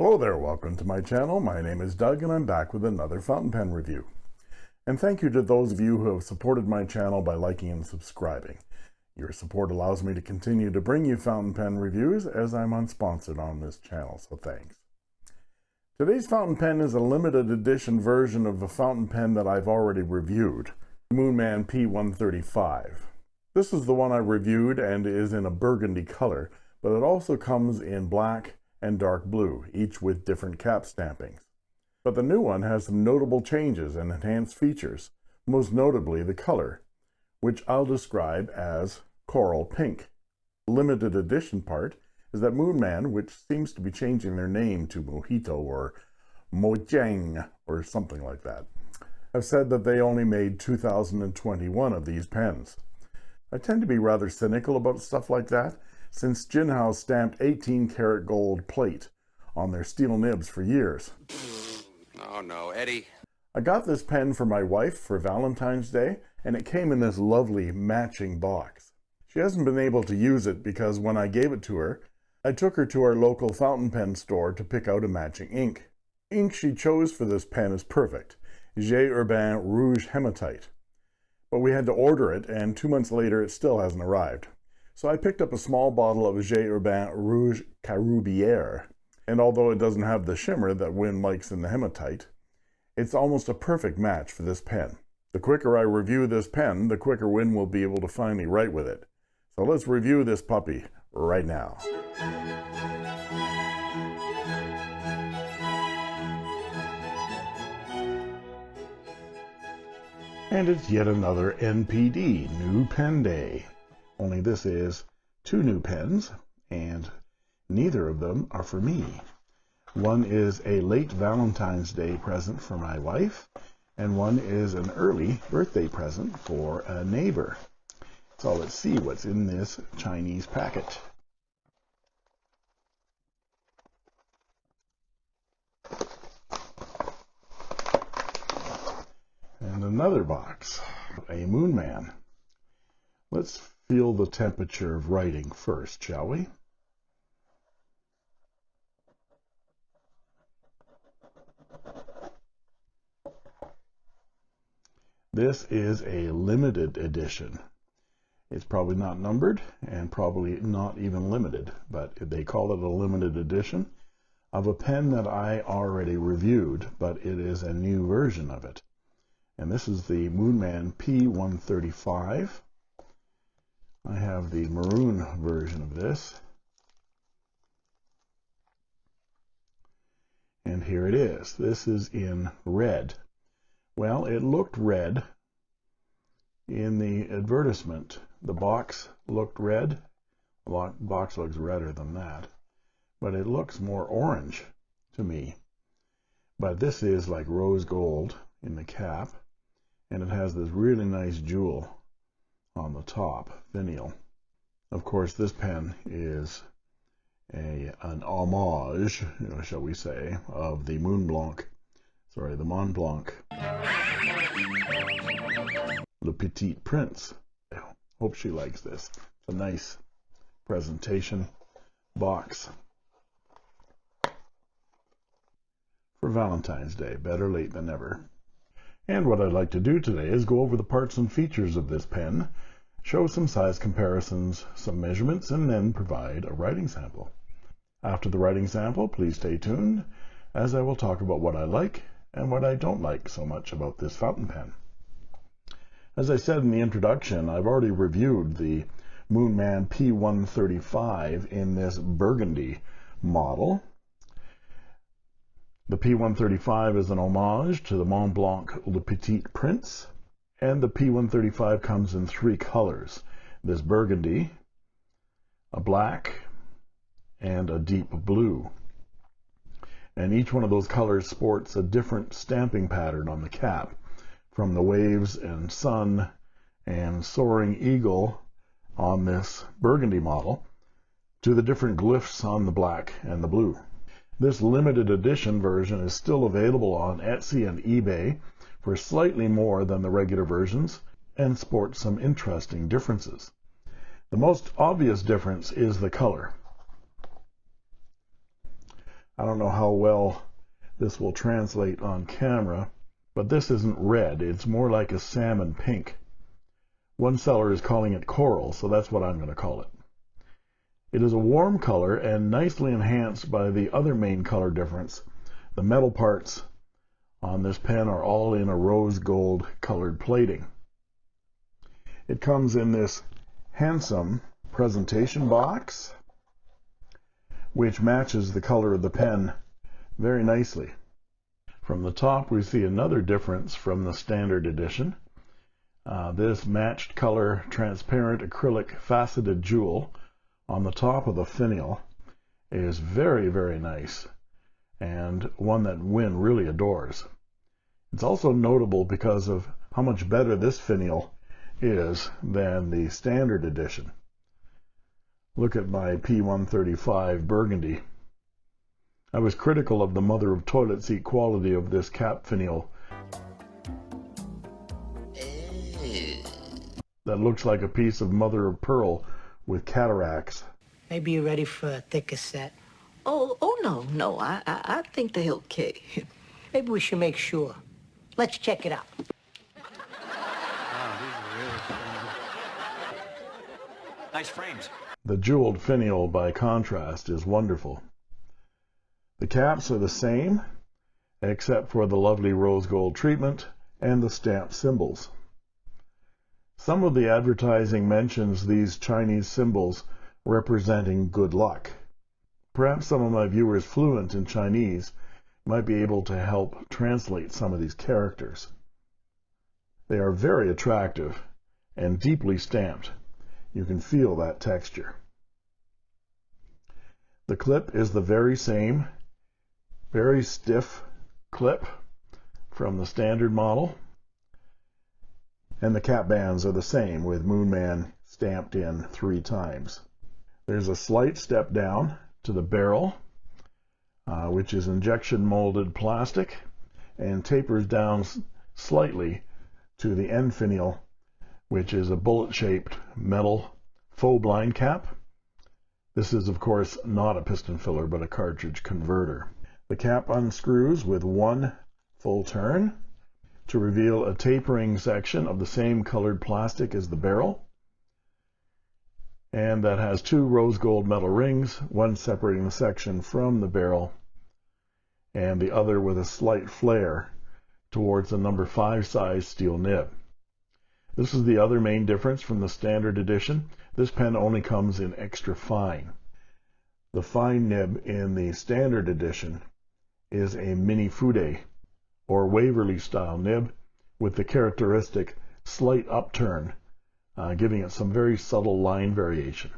Hello there, welcome to my channel. My name is Doug and I'm back with another fountain pen review. And thank you to those of you who have supported my channel by liking and subscribing. Your support allows me to continue to bring you fountain pen reviews as I'm unsponsored on this channel, so thanks. Today's fountain pen is a limited edition version of a fountain pen that I've already reviewed, Moonman P135. This is the one I reviewed and is in a burgundy color, but it also comes in black and dark blue, each with different cap stampings. But the new one has some notable changes and enhanced features, most notably the color, which I'll describe as coral pink. Limited edition part is that Moonman, which seems to be changing their name to Mojito or Mojang or something like that, have said that they only made 2021 of these pens. I tend to be rather cynical about stuff like that, since Jinhao stamped 18 karat gold plate on their steel nibs for years. Mm, oh no, Eddie. I got this pen for my wife for Valentine's Day, and it came in this lovely matching box. She hasn't been able to use it because when I gave it to her, I took her to our local fountain pen store to pick out a matching ink. The ink she chose for this pen is perfect, J. Herbin Rouge Hematite. But we had to order it, and two months later it still hasn't arrived. So I picked up a small bottle of J. Herbin Rouge Caroubière and although it doesn't have the shimmer that Win likes in the hematite, it's almost a perfect match for this pen. The quicker I review this pen, the quicker Win will be able to finally write with it. So let's review this puppy right now. And it's yet another NPD, New Pen Day. Only this is two new pens, and Neither of them are for me. One is a late Valentine's Day present for my wife, and one is an early birthday present for a neighbor. So let's see what's in this Chinese packet. And another box, a Moon Man. Let's feel the temperature of writing first, shall we? This is a limited edition. It's probably not numbered and probably not even limited, but they call it a limited edition of a pen that I already reviewed, but it is a new version of it. And this is the Moonman P135. I have the maroon version of this. And here it is. This is in red. Well, it looked red in the advertisement. The box looked red. The box looks redder than that, but it looks more orange to me. But this is like rose gold in the cap, and it has this really nice jewel on the top, finial. Of course, this pen is a an homage, shall we say, of the Moon Blanc sorry, the Mont Blanc. Le Petit Prince. I hope she likes this. It's a nice presentation box for Valentine's Day. Better late than never. And what I'd like to do today is go over the parts and features of this pen, show some size comparisons, some measurements, and then provide a writing sample. After the writing sample, please stay tuned, as I will talk about what I like and what I don't like so much about this fountain pen. As I said in the introduction, I've already reviewed the Moonman P135 in this burgundy model. The P135 is an homage to the Mont Blanc Le Petit Prince, and the P135 comes in three colors, this burgundy, a black, and a deep blue. And each one of those colors sports a different stamping pattern on the cap. From the waves and sun and soaring eagle on this burgundy model to the different glyphs on the black and the blue. This limited edition version is still available on Etsy and eBay for slightly more than the regular versions and sports some interesting differences. The most obvious difference is the color. I don't know how well this will translate on camera, but this isn't red. It's more like a salmon pink. One seller is calling it coral, so that's what I'm going to call it. It is a warm color and nicely enhanced by the other main color difference. The metal parts on this pen are all in a rose gold colored plating. It comes in this handsome presentation box, which matches the color of the pen very nicely. From the top, we see another difference from the standard edition. Uh, this matched color transparent acrylic faceted jewel on the top of the finial is very, very nice and one that Win really adores. It's also notable because of how much better this finial is than the standard edition. Look at my P135 Burgundy. I was critical of the mother of toilet seat quality of this cap finial that looks like a piece of mother of pearl with cataracts. Maybe you're ready for a thicker set. Oh, oh no, no. I, I, I think they're okay. Maybe we should make sure. Let's check it out. Wow, really Nice frames. The jeweled finial, by contrast, is wonderful. The caps are the same, except for the lovely rose gold treatment and the stamp symbols. Some of the advertising mentions these Chinese symbols representing good luck. Perhaps some of my viewers fluent in Chinese might be able to help translate some of these characters. They are very attractive and deeply stamped. You can feel that texture. The clip is the very same, very stiff clip from the standard model. And the cap bands are the same with Moonman stamped in three times. There's a slight step down to the barrel, uh, which is injection molded plastic and tapers down slightly to the end finial, which is a bullet shaped metal faux blind cap. This is, of course, not a piston filler, but a cartridge converter. The cap unscrews with one full turn to reveal a tapering section of the same colored plastic as the barrel and that has two rose gold metal rings, one separating the section from the barrel and the other with a slight flare towards the number 5 size steel nib. This is the other main difference from the standard edition. This pen only comes in extra fine. The fine nib in the standard edition is a mini fude or Waverley style nib with the characteristic slight upturn, uh, giving it some very subtle line variation.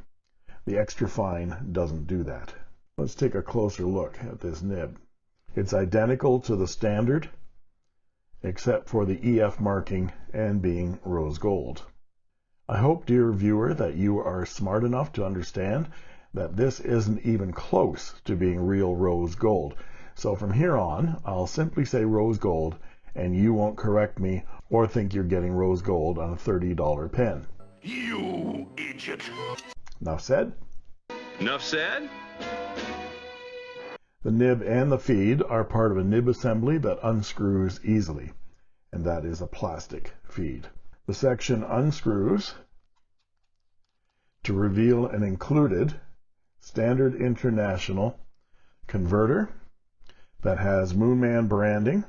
The extra fine doesn't do that. Let's take a closer look at this nib. It's identical to the standard, except for the EF marking and being rose gold. I hope, dear viewer, that you are smart enough to understand that this isn't even close to being real rose gold. So from here on, I'll simply say rose gold, and you won't correct me or think you're getting rose gold on a $30 pen. You idiot. Enough said? Enough said? The nib and the feed are part of a nib assembly that unscrews easily, and that is a plastic feed. The section unscrews to reveal an included standard international converter that has Moonman branding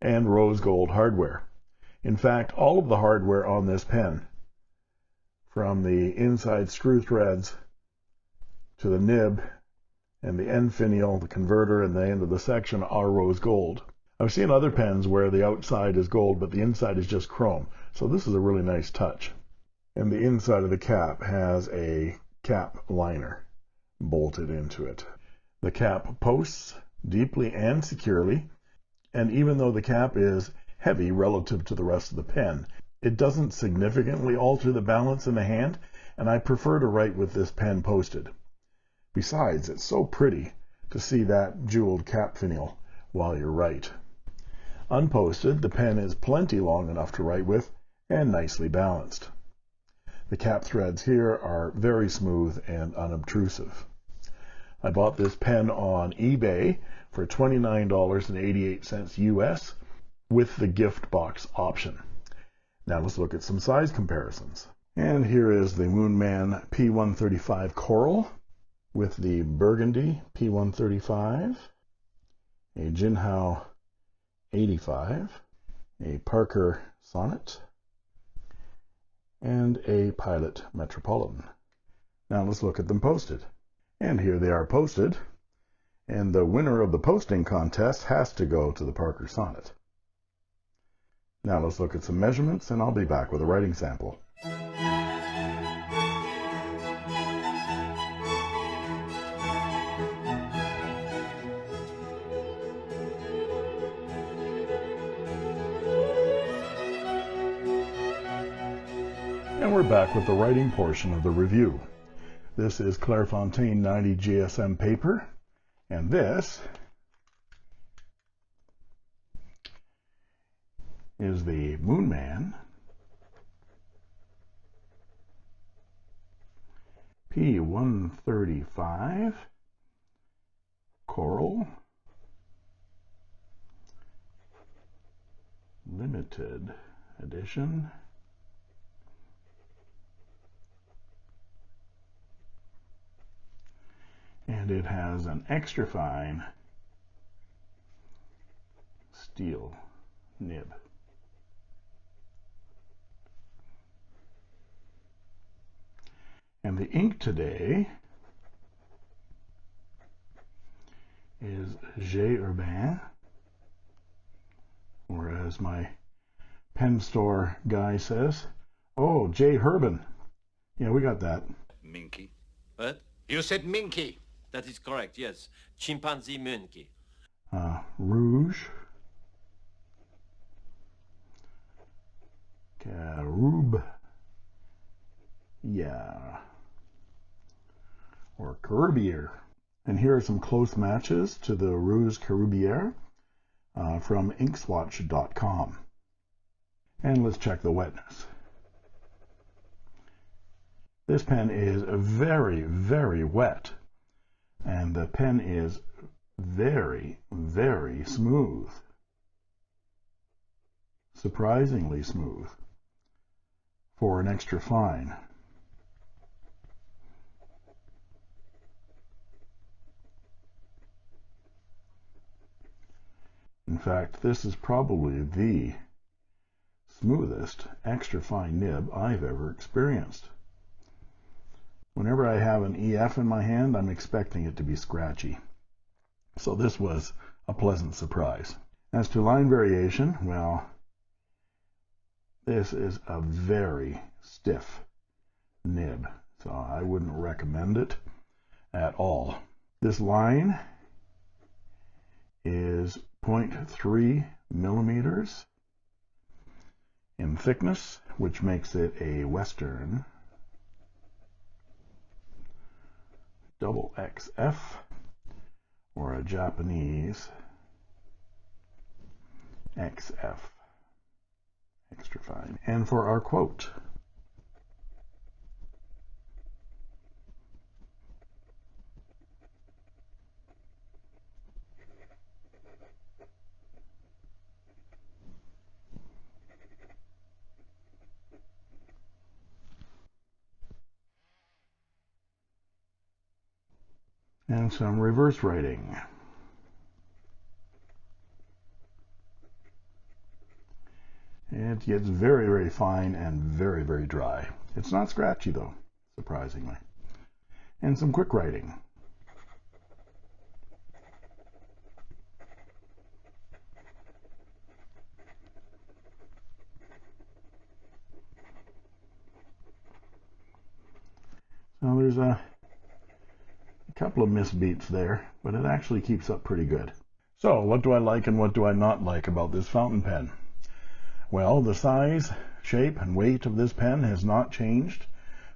and rose gold hardware. In fact, all of the hardware on this pen, from the inside screw threads to the nib and the end finial, the converter, and the end of the section are rose gold. I've seen other pens where the outside is gold, but the inside is just chrome. So this is a really nice touch. And the inside of the cap has a cap liner bolted into it. The cap posts deeply and securely, and even though the cap is heavy relative to the rest of the pen, it doesn't significantly alter the balance in the hand, and I prefer to write with this pen posted. Besides, it's so pretty to see that jeweled cap finial while you write. Unposted, the pen is plenty long enough to write with and nicely balanced. The cap threads here are very smooth and unobtrusive. I bought this pen on eBay for $29.88 US with the gift box option. Now let's look at some size comparisons. And here is the Moonman P135 Coral with the Burgundy P135, a Jinhao 85, a Parker Sonnet, and a Pilot Metropolitan. Now let's look at them posted. And here they are posted. And the winner of the posting contest has to go to the Parker Sonnet. Now let's look at some measurements and I'll be back with a writing sample. And we're back with the writing portion of the review. This is Clairefontaine 90 GSM paper, and this is the Moonman P135 Coral Limited Edition. And it has an extra fine steel nib. And the ink today is J. Urbain, or as my pen store guy says, oh, J. Herbin. Yeah, we got that. Minky. What? You said Minky. That is correct, yes. Chimpanzee monkey. Uh, Rouge. Carub. Yeah. Or Carubier. And here are some close matches to the Rouge Caroubière uh, from inkswatch.com. And let's check the wetness. This pen is very, very wet. And the pen is very, very smooth. Surprisingly smooth for an extra fine. In fact, this is probably the smoothest extra fine nib I've ever experienced. Whenever I have an EF in my hand, I'm expecting it to be scratchy. So this was a pleasant surprise. As to line variation, well, this is a very stiff nib, so I wouldn't recommend it at all. This line is 0.3 millimeters in thickness, which makes it a Western double XF or a Japanese XF extra fine. And for our quote, and some reverse writing. It gets very, very fine and very, very dry. It's not scratchy though, surprisingly. And some quick writing. So there's a couple of misbeats there, but it actually keeps up pretty good. So what do I like and what do I not like about this fountain pen? Well, the size, shape, and weight of this pen has not changed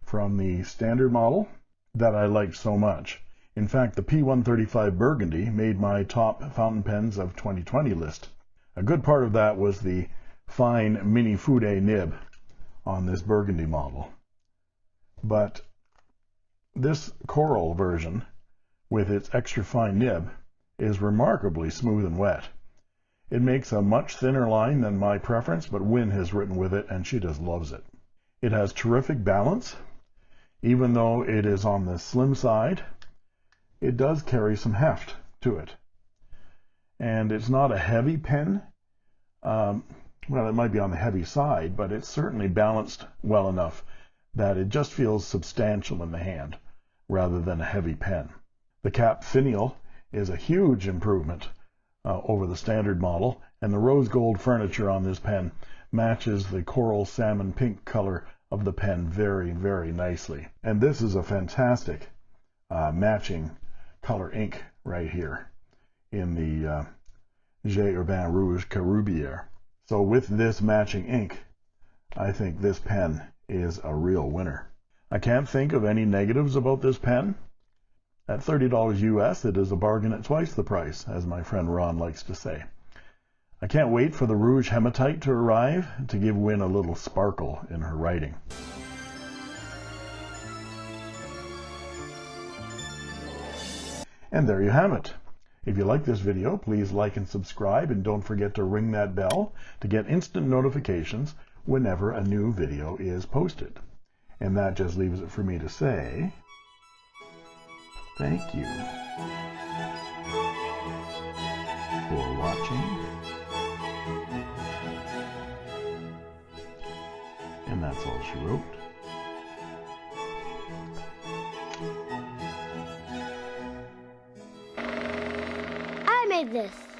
from the standard model that I liked so much. In fact, the P135 Burgundy made my top fountain pens of 2020 list. A good part of that was the fine mini Fude nib on this Burgundy model. But this coral version with its extra fine nib, is remarkably smooth and wet. It makes a much thinner line than my preference, but Win has written with it and she just loves it. It has terrific balance. Even though it is on the slim side, it does carry some heft to it. And it's not a heavy pen. Um, well, it might be on the heavy side, but it's certainly balanced well enough that it just feels substantial in the hand rather than a heavy pen. The cap finial is a huge improvement uh, over the standard model, and the rose gold furniture on this pen matches the coral salmon pink color of the pen very, very nicely. And this is a fantastic uh, matching color ink right here in the uh, J. Urbain Rouge Caroubière. So with this matching ink, I think this pen is a real winner. I can't think of any negatives about this pen. At $30 US, it is a bargain at twice the price, as my friend Ron likes to say. I can't wait for the Rouge Hematite to arrive to give Win a little sparkle in her writing. And there you have it. If you like this video, please like and subscribe, and don't forget to ring that bell to get instant notifications whenever a new video is posted. And that just leaves it for me to say, thank you for watching. And that's all she wrote. I made this.